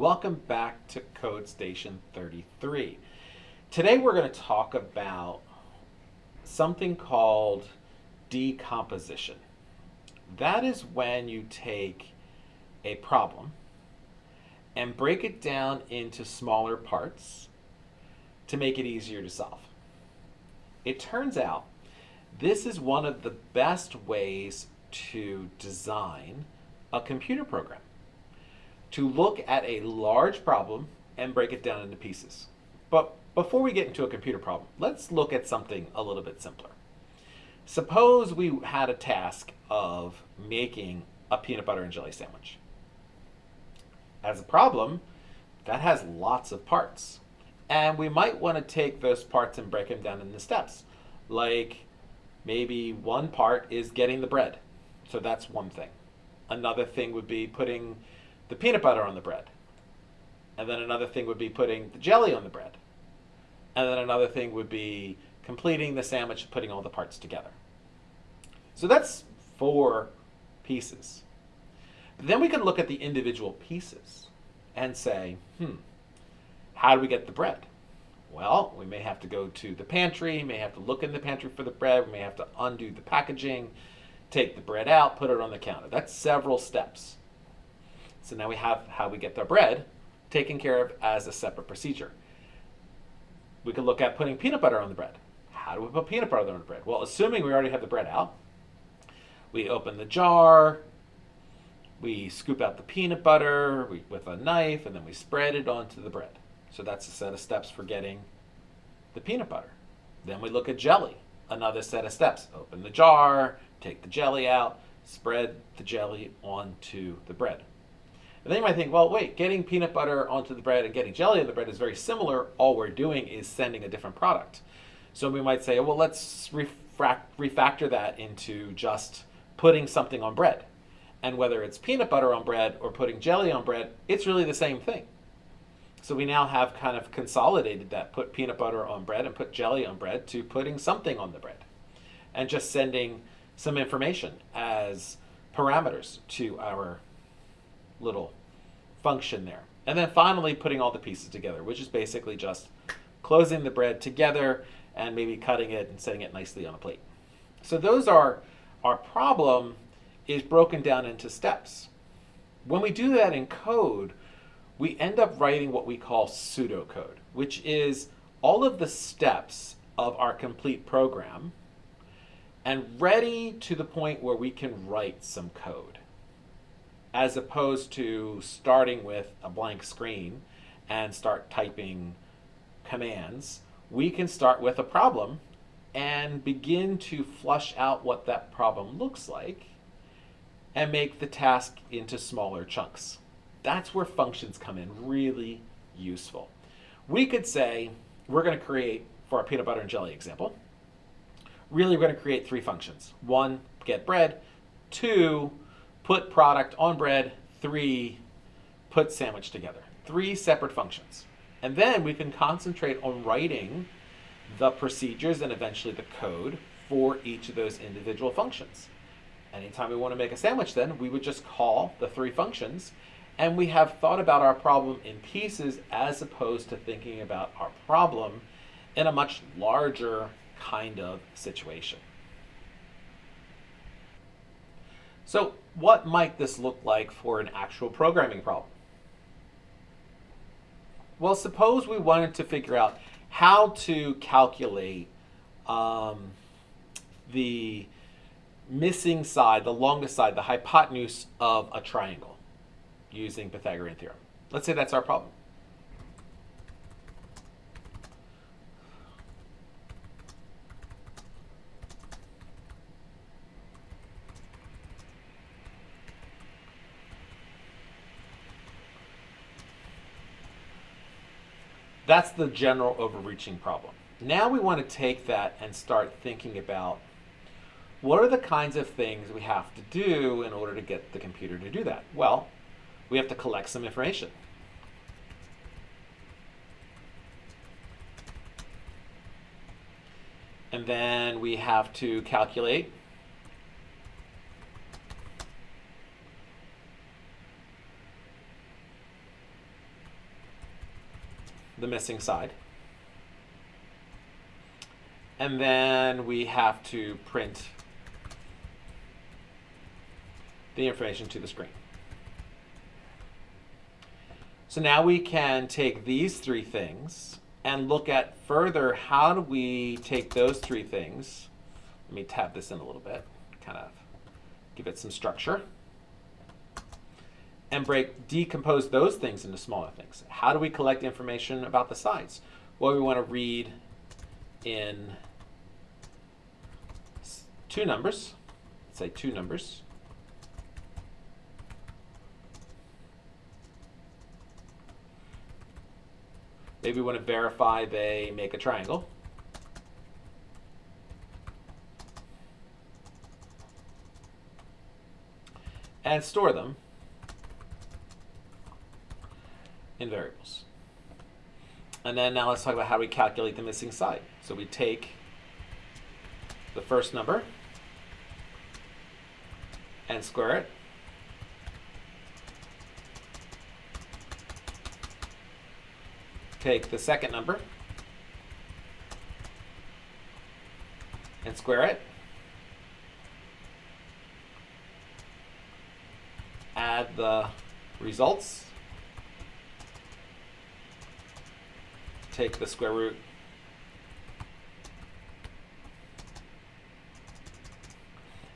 Welcome back to Code Station 33. Today we're going to talk about something called decomposition. That is when you take a problem and break it down into smaller parts to make it easier to solve. It turns out this is one of the best ways to design a computer program. To look at a large problem and break it down into pieces. But before we get into a computer problem, let's look at something a little bit simpler. Suppose we had a task of making a peanut butter and jelly sandwich. As a problem, that has lots of parts. And we might want to take those parts and break them down into steps. Like maybe one part is getting the bread. So that's one thing. Another thing would be putting the peanut butter on the bread. And then another thing would be putting the jelly on the bread. And then another thing would be completing the sandwich, putting all the parts together. So that's four pieces. But then we can look at the individual pieces and say, hmm, how do we get the bread? Well, we may have to go to the pantry, may have to look in the pantry for the bread, we may have to undo the packaging, take the bread out, put it on the counter. That's several steps. So now we have how we get the bread taken care of as a separate procedure. We could look at putting peanut butter on the bread. How do we put peanut butter on the bread? Well, assuming we already have the bread out, we open the jar, we scoop out the peanut butter with a knife, and then we spread it onto the bread. So that's a set of steps for getting the peanut butter. Then we look at jelly, another set of steps. Open the jar, take the jelly out, spread the jelly onto the bread. And then you might think, well, wait, getting peanut butter onto the bread and getting jelly on the bread is very similar. All we're doing is sending a different product. So we might say, well, let's refactor that into just putting something on bread. And whether it's peanut butter on bread or putting jelly on bread, it's really the same thing. So we now have kind of consolidated that, put peanut butter on bread and put jelly on bread to putting something on the bread. And just sending some information as parameters to our little function there. And then finally putting all the pieces together, which is basically just closing the bread together and maybe cutting it and setting it nicely on a plate. So those are our problem is broken down into steps. When we do that in code, we end up writing what we call pseudocode, which is all of the steps of our complete program and ready to the point where we can write some code as opposed to starting with a blank screen and start typing commands, we can start with a problem and begin to flush out what that problem looks like and make the task into smaller chunks. That's where functions come in really useful. We could say we're going to create, for our peanut butter and jelly example, really we're going to create three functions. One, get bread. Two, put product on bread, three, put sandwich together. Three separate functions. And then we can concentrate on writing the procedures and eventually the code for each of those individual functions. Anytime we want to make a sandwich then, we would just call the three functions and we have thought about our problem in pieces as opposed to thinking about our problem in a much larger kind of situation. So what might this look like for an actual programming problem? Well, suppose we wanted to figure out how to calculate um, the missing side, the longest side, the hypotenuse of a triangle using Pythagorean theorem. Let's say that's our problem. That's the general overreaching problem. Now we want to take that and start thinking about what are the kinds of things we have to do in order to get the computer to do that? Well, we have to collect some information. And then we have to calculate missing side. And then we have to print the information to the screen. So now we can take these three things and look at further how do we take those three things. Let me tab this in a little bit, kind of give it some structure. And break, decompose those things into smaller things. How do we collect information about the sides? Well, we want to read in two numbers, let's say two numbers. Maybe we want to verify they make a triangle. And store them in variables. And then now let's talk about how we calculate the missing side. So we take the first number and square it. take the second number and square it. Add the results. Take the square root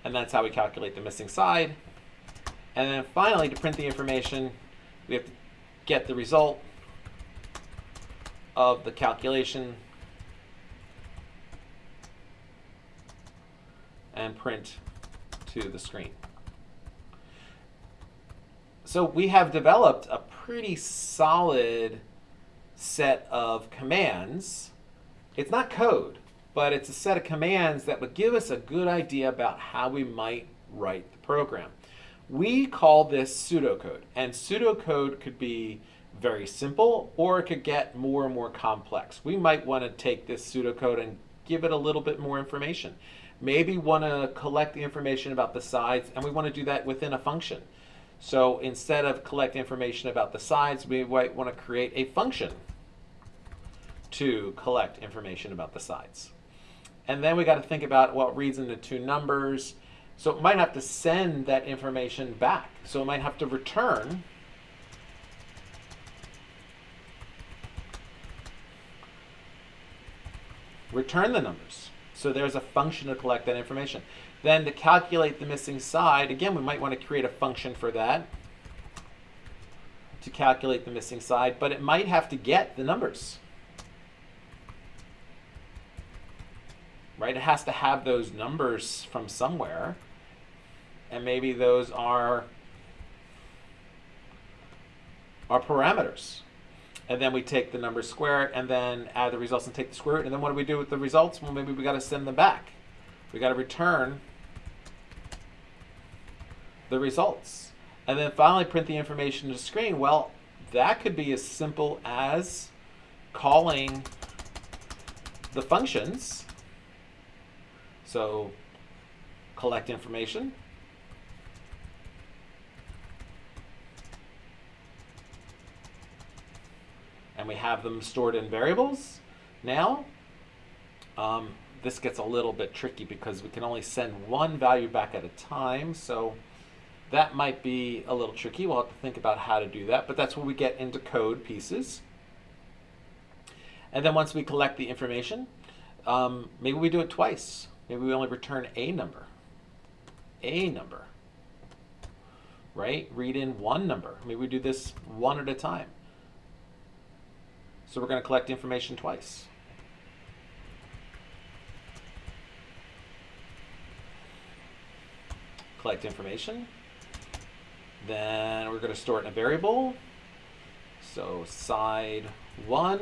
and that's how we calculate the missing side. And then finally, to print the information, we have to get the result of the calculation and print to the screen. So we have developed a pretty solid set of commands. It's not code, but it's a set of commands that would give us a good idea about how we might write the program. We call this pseudocode, and pseudocode could be very simple, or it could get more and more complex. We might want to take this pseudocode and give it a little bit more information. Maybe want to collect the information about the sides, and we want to do that within a function. So instead of collect information about the sides, we might want to create a function to collect information about the sides. And then we got to think about what reads into two numbers. So it might have to send that information back. So it might have to return return the numbers. So there's a function to collect that information. Then to calculate the missing side, again, we might want to create a function for that to calculate the missing side, but it might have to get the numbers. Right? It has to have those numbers from somewhere. And maybe those are, are parameters and then we take the number square and then add the results and take the square root. And then what do we do with the results? Well, maybe we got to send them back. We got to return the results. And then finally print the information to the screen. Well, that could be as simple as calling the functions. So collect information and we have them stored in variables now. Um, this gets a little bit tricky because we can only send one value back at a time. So that might be a little tricky. We'll have to think about how to do that, but that's where we get into code pieces. And then once we collect the information, um, maybe we do it twice. Maybe we only return a number. A number. Right? Read in one number. Maybe we do this one at a time. So we're going to collect information twice. Collect information. Then we're going to store it in a variable. So side 1.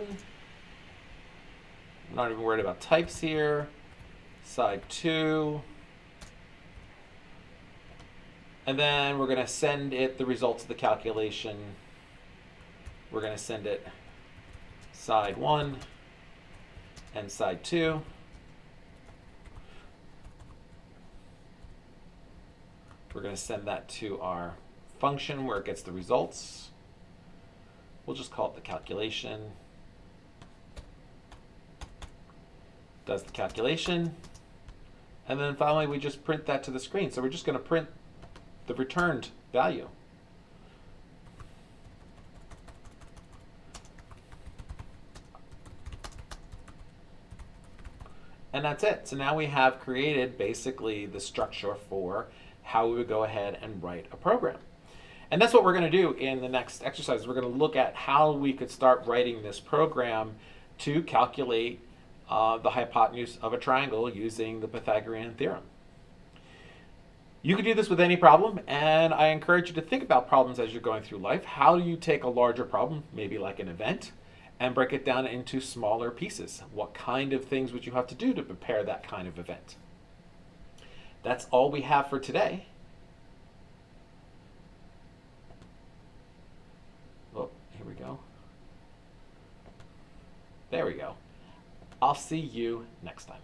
I'm not even worried about types here. Side 2. And then we're going to send it the results of the calculation. We're going to send it side 1 and side 2. We're going to send that to our function where it gets the results. We'll just call it the calculation. Does the calculation. And then finally, we just print that to the screen. So we're just going to print the returned value. And that's it. So now we have created basically the structure for how we would go ahead and write a program. And that's what we're going to do in the next exercise. We're going to look at how we could start writing this program to calculate uh, the hypotenuse of a triangle using the Pythagorean theorem. You can do this with any problem, and I encourage you to think about problems as you're going through life. How do you take a larger problem, maybe like an event, and break it down into smaller pieces? What kind of things would you have to do to prepare that kind of event? That's all we have for today. Oh, here we go. There we go. I'll see you next time.